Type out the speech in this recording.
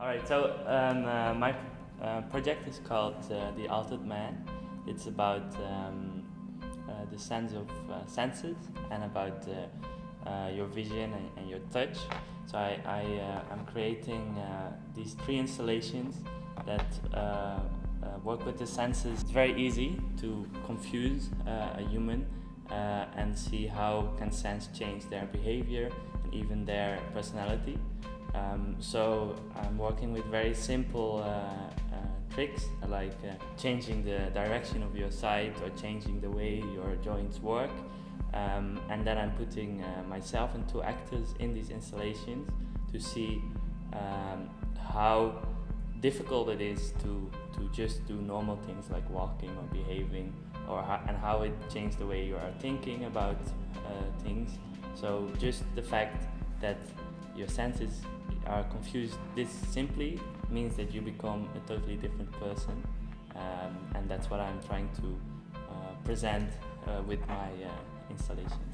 All right, so um, uh, my uh, project is called uh, The Altered Man. It's about um, uh, the sense of uh, senses and about uh, your vision and, and, your touch. So I, I am creating these three installations that work with the senses. It's very easy to confuse a human and see how can sense change their behavior and even their personality. Um, so I'm working with very simple uh, uh, tricks like uh, changing the direction of your sight or changing the way your joints work. Um, and then I'm putting uh, myself and two actors in these installations to see um, how difficult it is to, to just do normal things like walking or behaving or how, and how it changed the way you are thinking about uh, things. So just the fact that your senses are confused this simply means that you become a totally different person um, and that's what I'm trying to uh, present uh, with my uh, installations.